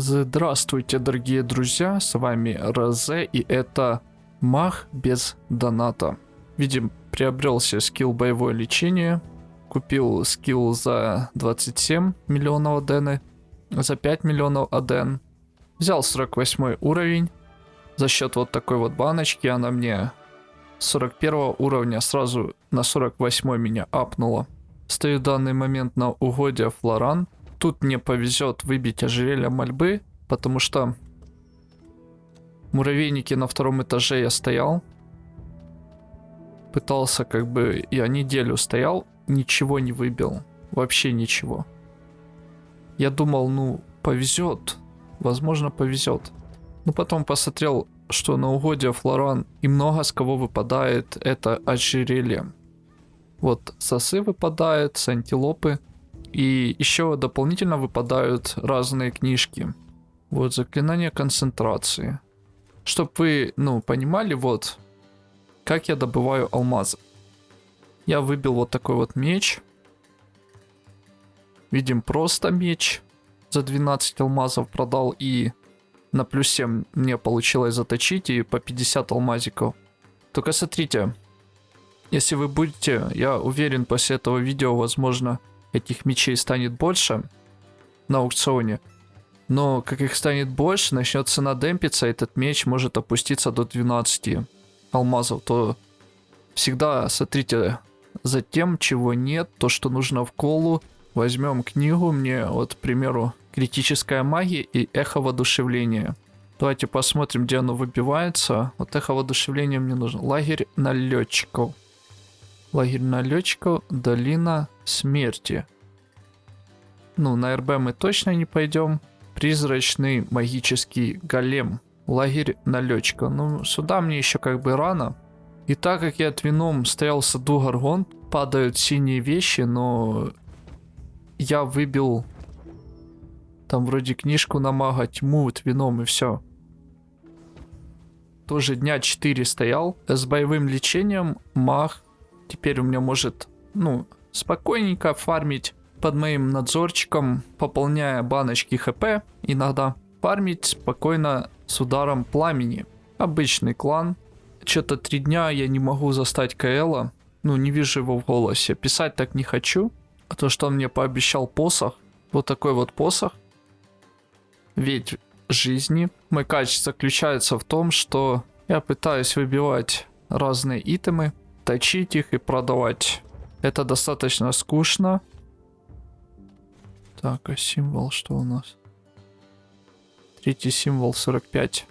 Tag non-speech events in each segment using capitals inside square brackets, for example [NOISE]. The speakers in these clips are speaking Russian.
Здравствуйте, дорогие друзья, с вами Розе, и это Мах без доната. Видим, приобрелся скилл боевое лечение, купил скилл за 27 миллионов адены, за 5 миллионов аден, взял 48 уровень, за счет вот такой вот баночки она мне 41 уровня сразу на 48 меня апнула. Стою в данный момент на угоде Флоран, тут мне повезет выбить ожерелье мольбы, потому что муравейники на втором этаже я стоял. Пытался как бы, я неделю стоял, ничего не выбил. Вообще ничего. Я думал, ну, повезет. Возможно, повезет. Но потом посмотрел, что на угоде Флоран и много с кого выпадает это ожерелье. Вот сосы выпадают, с антилопы. И еще дополнительно выпадают разные книжки. Вот заклинание концентрации. Чтоб вы, ну, понимали, вот, как я добываю алмазы. Я выбил вот такой вот меч. Видим просто меч. За 12 алмазов продал и на плюс 7 мне получилось заточить и по 50 алмазиков. Только смотрите, если вы будете, я уверен, после этого видео, возможно, этих мечей станет больше на аукционе. Но как их станет больше, начнет цена демпиться, этот меч может опуститься до 12 алмазов. То всегда смотрите за тем, чего нет, то, что нужно в колу. Возьмем книгу, мне вот, к примеру, критическая магия и эхо воодушевления. Давайте посмотрим, где оно выбивается. Вот эхо воодушевления мне нужно. Лагерь налетчиков. Лагерь налетчиков, долина смерти. Ну, на РБ мы точно не пойдем. Призрачный магический голем. Лагерь налетчика. Ну, сюда мне еще как бы рано. И так как я твином стоял в саду Гаргон, падают синие вещи, но я выбил там вроде книжку на мага, тьму, твином и все. Тоже дня 4 стоял с боевым лечением маг теперь у меня может, ну, спокойненько фармить под моим надзорчиком, пополняя баночки хп иногда. Фармить спокойно с ударом пламени. Обычный клан. Что-то три дня я не могу застать Каэла. Ну, не вижу его в голосе. Писать так не хочу. А то, что он мне пообещал посох. Вот такой вот посох. Ведь жизни. Мой качество заключается в том, что я пытаюсь выбивать разные итемы точить их и продавать. Это достаточно скучно. Так, а символ что у нас? Третий символ 45.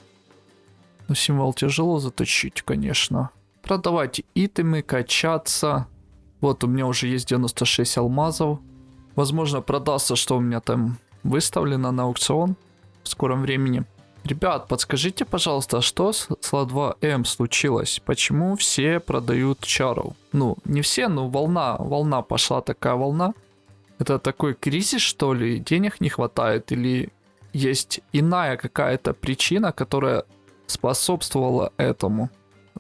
Но символ тяжело заточить, конечно. Продавать итемы, качаться. Вот у меня уже есть 96 алмазов. Возможно продастся, что у меня там выставлено на аукцион в скором времени. Ребят, подскажите, пожалуйста, что с СЛА-2М случилось? Почему все продают чару? Ну, не все, но волна, волна пошла такая волна. Это такой кризис, что ли? Денег не хватает? Или есть иная какая-то причина, которая способствовала этому?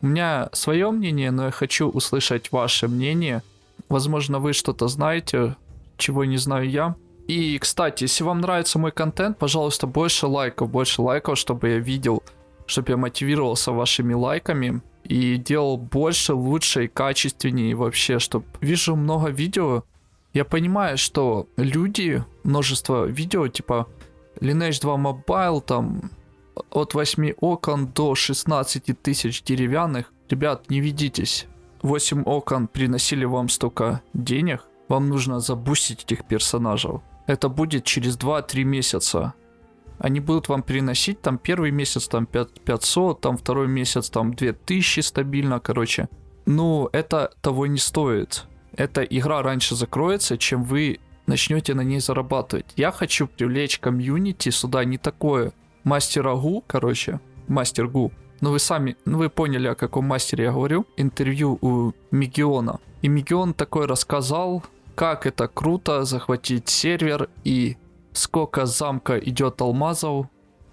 У меня свое мнение, но я хочу услышать ваше мнение. Возможно, вы что-то знаете, чего не знаю я. И, кстати, если вам нравится мой контент, пожалуйста, больше лайков, больше лайков, чтобы я видел, чтобы я мотивировался вашими лайками и делал больше, лучше и качественнее вообще, чтобы вижу много видео. Я понимаю, что люди, множество видео, типа Lineage 2 Mobile, там от 8 окон до 16 тысяч деревянных. Ребят, не ведитесь. 8 окон приносили вам столько денег, вам нужно забустить этих персонажей это будет через 2-3 месяца. Они будут вам переносить там первый месяц там 5, 500, там второй месяц там 2000 стабильно, короче. Ну, это того не стоит. Эта игра раньше закроется, чем вы начнете на ней зарабатывать. Я хочу привлечь комьюнити сюда не такое. Мастера Гу, короче, мастер Гу. Ну вы сами, ну вы поняли, о каком мастере я говорю. Интервью у Мегиона. И Мегион такой рассказал, как это круто захватить сервер и сколько замка идет алмазов.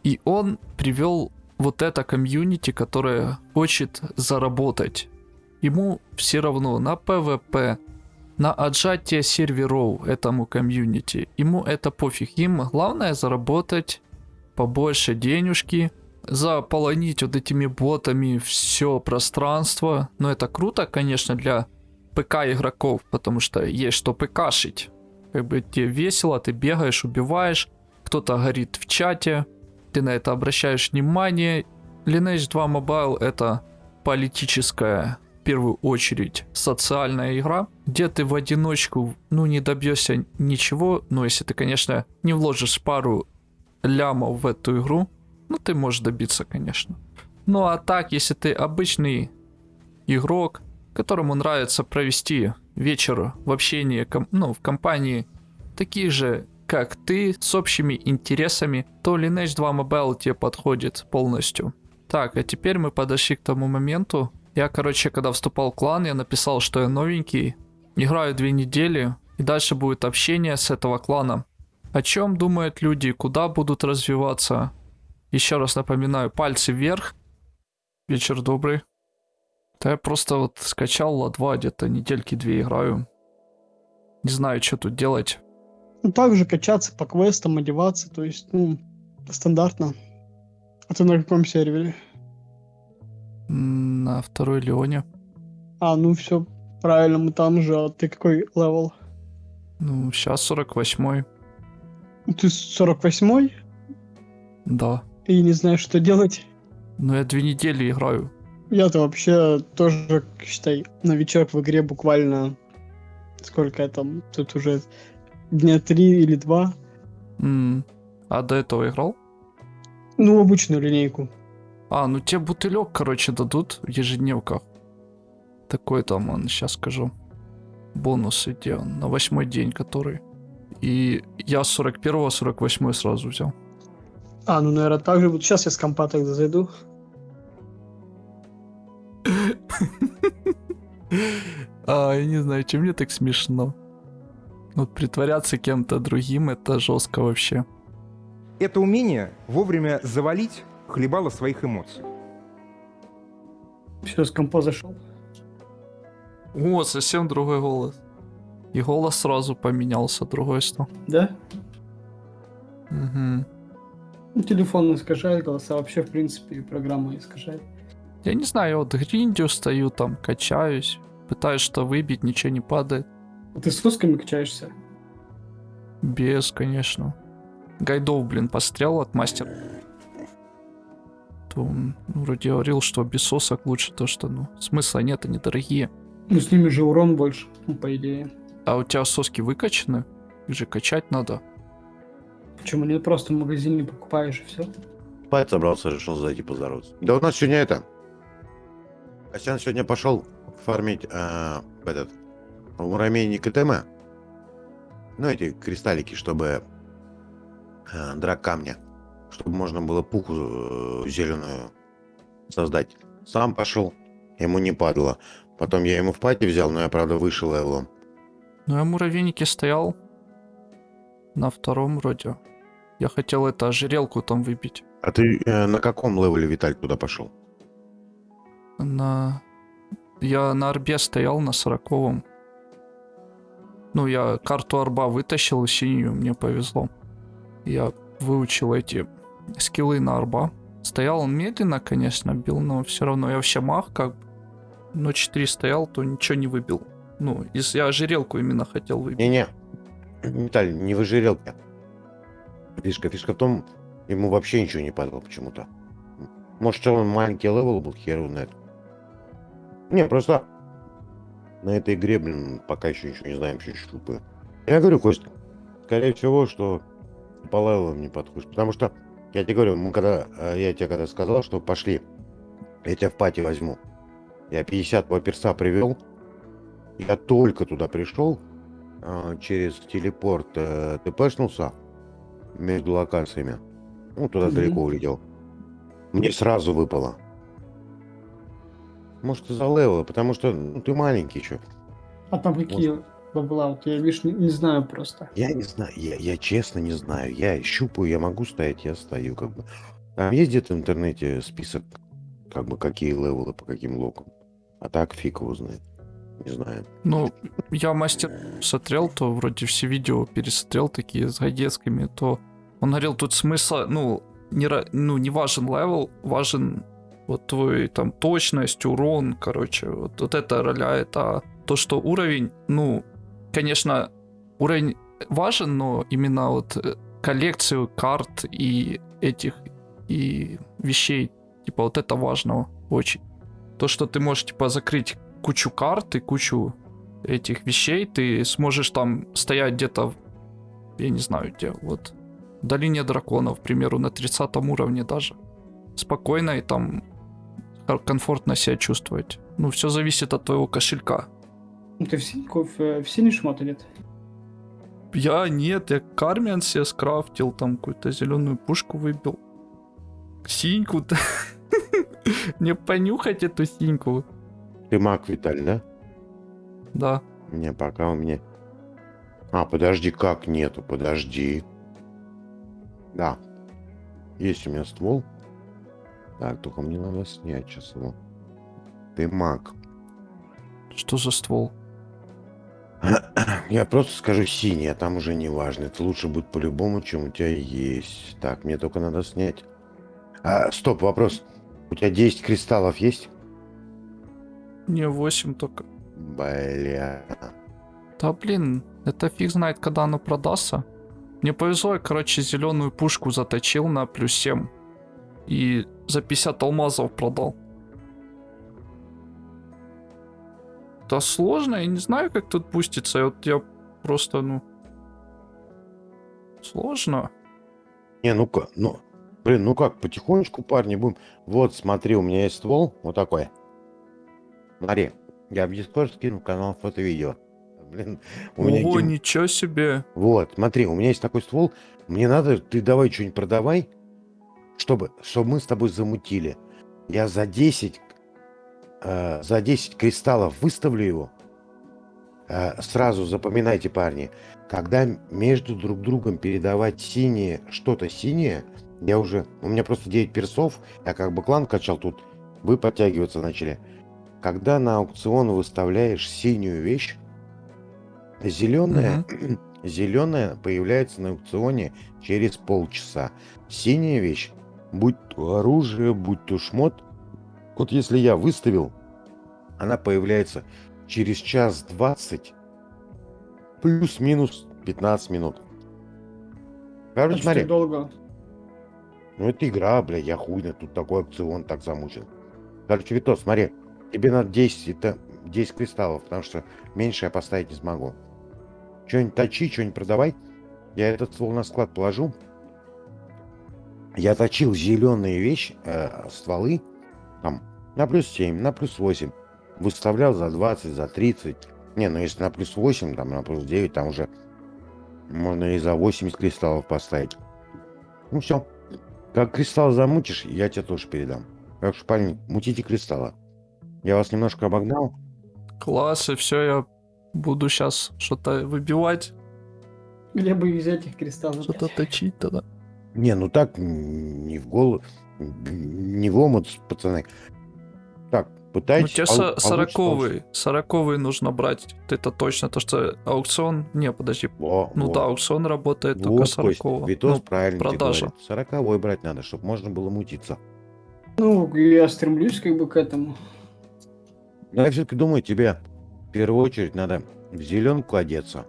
И он привел вот это комьюнити, которое хочет заработать. Ему все равно на PvP, на отжатие серверов этому комьюнити. Ему это пофиг. Им главное заработать побольше денежки, заполонить вот этими ботами все пространство. Но это круто, конечно, для ПК игроков, потому что есть что ПКшить. Как бы тебе весело, ты бегаешь, убиваешь, кто-то горит в чате, ты на это обращаешь внимание. Lineage 2 Mobile это политическая, в первую очередь, социальная игра, где ты в одиночку, ну, не добьешься ничего, но если ты, конечно, не вложишь пару лямов в эту игру, ну, ты можешь добиться, конечно. Ну, а так, если ты обычный игрок, которому нравится провести вечер в общении, ну, в компании таких же, как ты, с общими интересами, то Lineage 2 Mobile тебе подходит полностью. Так, а теперь мы подошли к тому моменту. Я, короче, когда вступал в клан, я написал, что я новенький, играю две недели, и дальше будет общение с этого клана. О чем думают люди, куда будут развиваться. Еще раз напоминаю, пальцы вверх. Вечер добрый. Да я просто вот скачал ла где-то недельки две играю. Не знаю, что тут делать. Ну, также качаться по квестам, одеваться, то есть, ну, стандартно. А ты на каком сервере? На второй Леоне. А, ну все правильно, мы там же. А ты какой level? Ну, сейчас 48-й. Ты 48-й? Да. И не знаешь, что делать? Ну, я две недели играю. Я-то вообще тоже, считай, новичок в игре буквально... Сколько я там? Тут уже дня три или два. М, А до этого играл? Ну, обычную линейку. А, ну тебе бутылек, короче, дадут в ежедневках. Такой там, он, сейчас скажу. Бонус где он, на восьмой день который. И я с 41 48 сразу взял. А, ну, наверное, так же. Вот сейчас я с компа тогда зайду. [LAUGHS] А, я не знаю, чем мне так смешно. Вот притворяться кем-то другим, это жестко вообще. Это умение вовремя завалить хлебало своих эмоций. Все, с компа зашел. О, совсем другой голос. И голос сразу поменялся, другой стал. Да? Угу. Телефон искажает голоса, вообще, в принципе, программа искажает. Я не знаю, я вот гриндю стою там, качаюсь, пытаюсь что выбить, ничего не падает. А ты с усками качаешься? Без, конечно. Гайдов, блин, пострел от мастера. То он вроде говорил, что без сосок лучше то, что, ну, смысла нет, они дорогие. Ну, с ними же урон больше, ну, по идее. А у тебя соски выкачаны? Их же качать надо. Почему нет? Просто в магазине покупаешь и все. Спать собрался, решил зайти поздороваться. Да у нас сегодня это... Костян сегодня пошел фармить э, этот муравейник ИТМ. Ну, эти кристаллики, чтобы э, драк камня. Чтобы можно было пуху э, зеленую создать. Сам пошел, ему не падало. Потом я ему в party взял, но я, правда, вышел level ом. Ну, я в муравейнике стоял. На втором вроде. Я хотел это ожерелку там выбить. А ты э, на каком левеле, Виталь, туда пошел? На... Я на арбе стоял на сороковом. Ну, я карту арба вытащил синюю, мне повезло. Я выучил эти скиллы на арба. Стоял он медленно, конечно, бил, но все равно я вообще мах как бы. Но 4 стоял, то ничего не выбил. Ну, если я ожерелку именно хотел выбить. Не-не, Виталий, не в ожерелке. Фишка, фишка в том, ему вообще ничего не падало почему-то. Может, он маленький level был, хер знает. Не, просто на этой игре, блин, пока еще ничего не знаем, еще щупы. Я говорю, Костя, скорее всего, что по level ам не подходишь. Потому что, я тебе говорю, мы когда, э, я тебе когда сказал, что пошли, я тебя в пати возьму. Я 50 перса привел. Я только туда пришел, э, через телепорт э, тпшнулся между локациями. Ну, туда Мгм. далеко улетел. Мне сразу выпало. Может, из-за левела, потому что ну, ты маленький еще. А там какие бабла? Вот я, видишь, не, не знаю просто. Я не знаю, я, я честно не знаю. Я щупаю, я могу стоять, я стою как бы. Там есть где-то в интернете список, как бы, какие level ы по каким локам. А так фиг его знает. Не знаю. Ну, я мастер смотрел, то вроде все видео пересмотрел такие с гайдецкими, то он говорил, тут смысла, ну, не, ну, не важен level, важен вот твой там точность, урон, короче, вот, вот это роляет, а то, что уровень, ну, конечно, уровень важен, но именно вот э, коллекцию карт и этих и вещей, типа вот это важно очень. То, что ты можешь типа закрыть кучу карт и кучу этих вещей, ты сможешь там стоять где-то, я не знаю где, вот в долине драконов, к примеру, на 30 уровне даже. Спокойно и там комфортно себя чувствовать. Ну, все зависит от твоего кошелька. Ну, Ты в синьку, в, в синий шмот нет? Я нет, я кармиан себе скрафтил, там какую-то зеленую пушку выбил. Синьку-то. [LAUGHS] Не понюхать эту синьку. Ты маг, Виталий, да? Да. Не, пока у меня... А, подожди, как нету? Подожди. Да. Есть у меня ствол. Так, только мне надо снять сейчас его. Ты маг. Что за ствол? Я просто скажу синий, а там уже не важно. Это лучше будет по-любому, чем у тебя есть. Так, мне только надо снять. А, стоп, вопрос. У тебя 10 кристаллов есть? Не, 8 только. Бля. Да блин, это фиг знает, когда оно продастся. Мне повезло, я, короче, зеленую пушку заточил на плюс 7. И за 50 алмазов продал. Да сложно, я не знаю, как тут пустится. Я Вот я просто, ну... Сложно. Не, ну-ка, ну... Блин, ну как, потихонечку, парни, будем... Вот, смотри, у меня есть ствол, вот такой. Смотри, я в Discord скину канал фото-видео. Блин, у меня... Ого, ничего себе. Вот, смотри, у меня есть такой ствол. Мне надо, ты давай что-нибудь продавай, чтобы, чтобы мы с тобой замутили. Я за 10, э, за 10 кристаллов выставлю его. Э, сразу запоминайте, парни, когда между друг другом передавать синее, что-то синее, я уже, у меня просто 9 персов, я как бы клан качал тут, вы подтягиваться начали. Когда на аукцион выставляешь синюю вещь, зеленая, [CLEARS THROAT] зеленая появляется на аукционе через полчаса. Синяя вещь, будь то оружие, будь то шмот, вот если я выставил, она появляется через час 20, плюс-минус 15 минут. Короче, смотри, долго. ну это игра, бля, я хуйно, тут такой опцион так замучен. Короче, Витос, смотри, тебе надо 10, это 10 кристаллов, потому что меньше я поставить не смогу. Что-нибудь точи, что-нибудь продавай. Я этот ствол на склад положу. Я точил зеленые вещи, э, стволы, там, на плюс 7, на плюс 8. Выставлял за 20, за 30. Не, ну если на плюс 8, там, на плюс 9, там уже можно и за 80 кристаллов поставить. Ну все. Как кристалл замутишь, я тебе тоже передам. Так что, парни, мутите кристалла. Я вас немножко обогнал. Класс, и все, я буду сейчас что-то выбивать, Где бы взять их кристаллов? что-то точить тогда. Не, ну так, не в голову, не в омут, пацаны. Так, Ну, пытайтесь. тебе пол- со- получится, сороковый, сороковый нужно брать. Вот Это точно, то что аукцион... Не, подожди. Во, Ну во. да, аукцион работает только Вот, Кость, сорокового. Витос Ну, правильно тебе продажа. Сороковой брать надо, чтобы можно было мутиться. Ну, я стремлюсь как бы к этому. Но я все-таки думаю, тебе в первую очередь надо в зеленку одеться.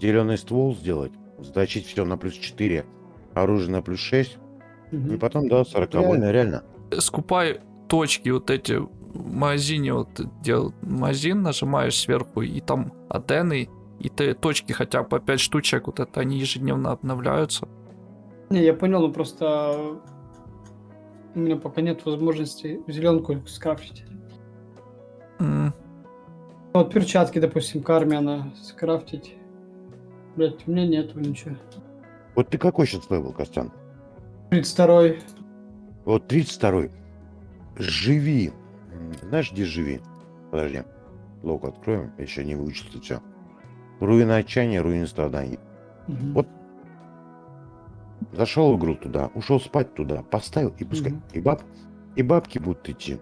Зеленый ствол сделать, заточить все на плюс 4, оружие на плюс 6, и Мгм. потом, да, сороковой, Реально. реально. скупай точки вот эти в магазине, вот где магазин нажимаешь сверху, и там адены, и ты точки хотя бы по 5 штучек, вот это они ежедневно обновляются. Не, я понял, но просто у меня пока нет возможности зеленку скрафтить. Ну, Вот перчатки, допустим, кармиана скрафтить. Блять, у меня нету ничего. Вот ты какой сейчас level, Костян? 32 Вот 32-й. Живи. Знаешь, где живи? Подожди. Лог откроем. Я еще не выучил все. Руины отчаяния, руины страданий. Мгм. Вот. Зашел в игру туда, ушел спать туда, поставил и пускай. Мгм. И баб, и бабки будут идти.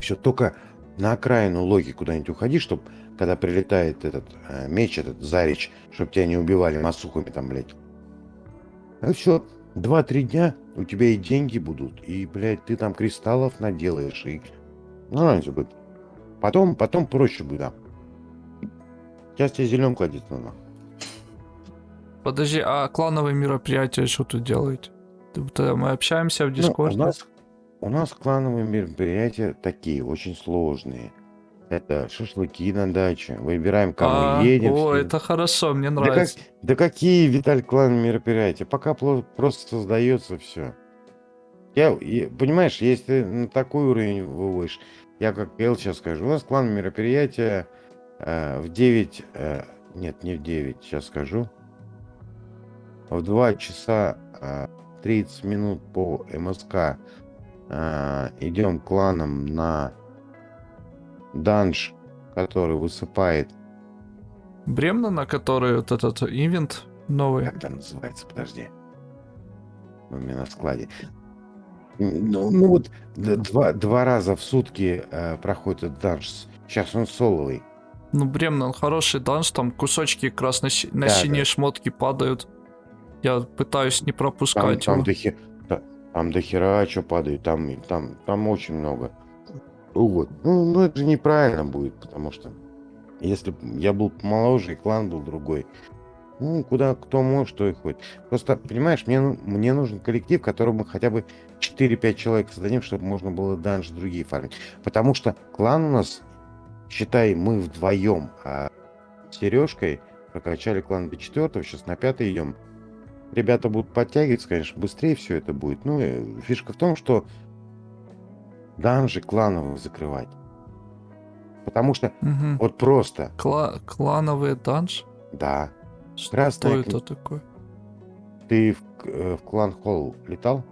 Все, только на окраину логи куда-нибудь уходи, чтобы когда прилетает этот э, меч, этот зарич, чтобы тебя не убивали масухами там, блядь. И все. 2-3 дня у тебя и деньги будут, и, блядь, ты там кристаллов наделаешь, и нормально всё будет. Потом, потом проще будет, да. Сейчас тебе зеленку одеть надо. Подожди, а клановые мероприятия что тут делаете? Ты- Мы общаемся в Ну, Дискорде? у нас, у нас клановые мероприятия такие, очень сложные. Это шашлыки на даче, выбираем, кому А, едем. О, это хорошо, мне Да, как- нравится. да какие, Виталь, клан мероприятия? Пока просто создается все. Я, и- понимаешь, если на такой уровень выводишь, я как Эл сейчас скажу, у нас клан мероприятия э, в 9, э, нет, не в 9, сейчас скажу, в 2 часа э, 30 минут по МСК э, идем кланом на данж, который высыпает, Бремна, на который вот этот ивент новый. как там называется, подожди, у меня на складе. Ну, ну вот два, два раза в сутки э, проходит этот данж. Сейчас он соловый. Ну, Бремна, он хороший данж, там кусочки как раз на, си- на Да, синие да. шмотки падают. Я пытаюсь не Там, пропускать там, его. до хе- та- там до хера что падает, там, там, там очень много. Вот. Ну, ну, это же неправильно будет, потому что если б я был моложе, и клан был другой, ну, куда кто может, то и ходит. Просто, понимаешь, мне, ну- мне нужен коллектив, в котором мы хотя бы 4-5 человек создадим, чтобы можно было данж другие фармить. Потому что клан у нас, считай, мы вдвоем, а Сережкой прокачали клан до 4 сейчас на 5 идем. Ребята будут подтягиваться, конечно, быстрее все это будет. Ну, фишка в том, что данжи клановых закрывать. Потому что Мгм. вот просто, Кла- клановый данж? да, Что Красная это кни- такое? ты в, э, в клан Холл летал?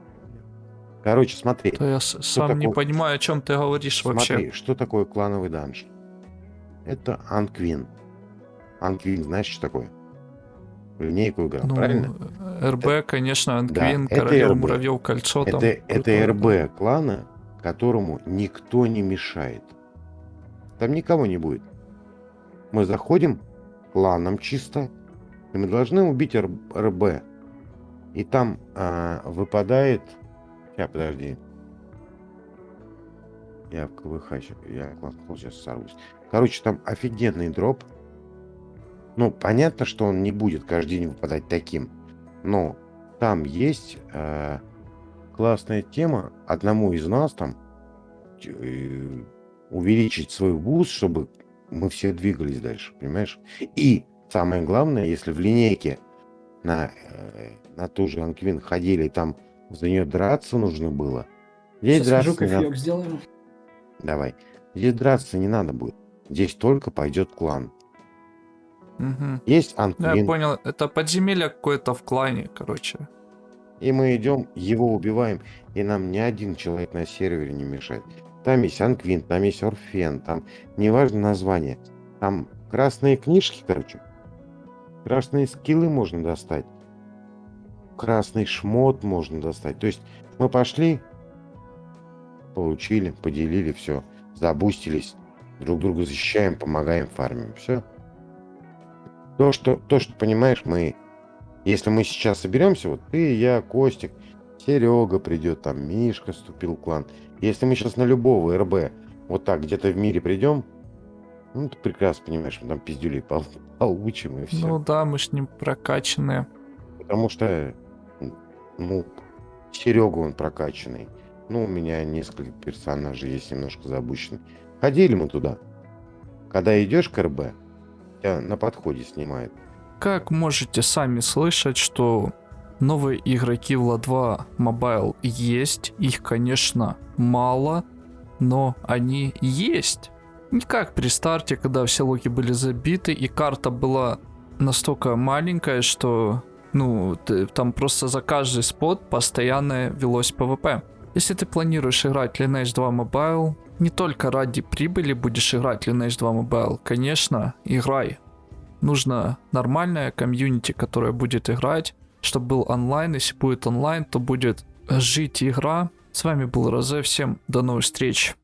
Короче, смотри, То я сам не такое? понимаю, о чем ты говоришь смотри, вообще. что такое клановый данж? Это Анквин. Анквин, знаешь, что такое? Линейку играл, Ну, правильно? РБ, конечно, Анквин, это Королева РБ. Муравьев, Кольцо. там Это, это крутой, да. РБ клана, которому никто не мешает. Там никого не будет. Мы заходим кланом чисто, и мы должны убить РБ. И там а, выпадает... Сейчас, подожди. Я в КВХ, ща- я сейчас сорвусь. Короче, там офигенный дроп. Ну, понятно, что он не будет каждый день выпадать таким. Но там есть э, классная тема одному из нас там э, увеличить свой буст, чтобы мы все двигались дальше, понимаешь? И самое главное, если в линейке на, э, на ту же Ant Queen ходили, и там за нее драться нужно было. Здесь Сейчас драться не надо. сделаю. Давай. Здесь драться не надо будет. Здесь только пойдет клан. Мгм. Есть Ну, я Анквин, понял, это подземелье какое-то в клане, короче. И мы идем, его убиваем, и нам ни один человек на сервере не мешает. Там есть Анквин, там есть Орфен, там неважно название. Там красные книжки, короче. Красные скиллы можно достать. Красный шмот можно достать. То есть мы пошли, получили, поделили, все, забустились, друг друга защищаем, помогаем, фармим. Все. То, что, то, что понимаешь, мы если мы сейчас соберемся, вот ты, я, Костик, Серега придет, там Мишка вступил в клан. Если мы сейчас на любого РБ вот так где-то в мире придем, ну, ты прекрасно понимаешь, мы там пиздюлей пол- [LAUGHS] получим и все. Ну да, мы ж не прокачанные. Потому что, ну, Серега он прокачанный. Ну, у меня несколько персонажей есть немножко запущены. Ходили мы туда. Когда идешь к РБ, тебя на подходе снимают. Как можете сами слышать, что новые игроки в La2 Mobile есть, их, конечно, мало, но они есть. Не как при старте, когда все локи были забиты, и карта была настолько маленькая, что ну, ты- там просто за каждый spot постоянно велось ПВП. Если ты планируешь играть Lineage 2 Mobile, не только ради прибыли будешь играть Lineage 2 Mobile, конечно, играй. Нужно нормальное комьюнити, которое будет играть, чтобы был онлайн. Если будет онлайн, то будет жить игра. С вами был Розе. Всем до новых встреч.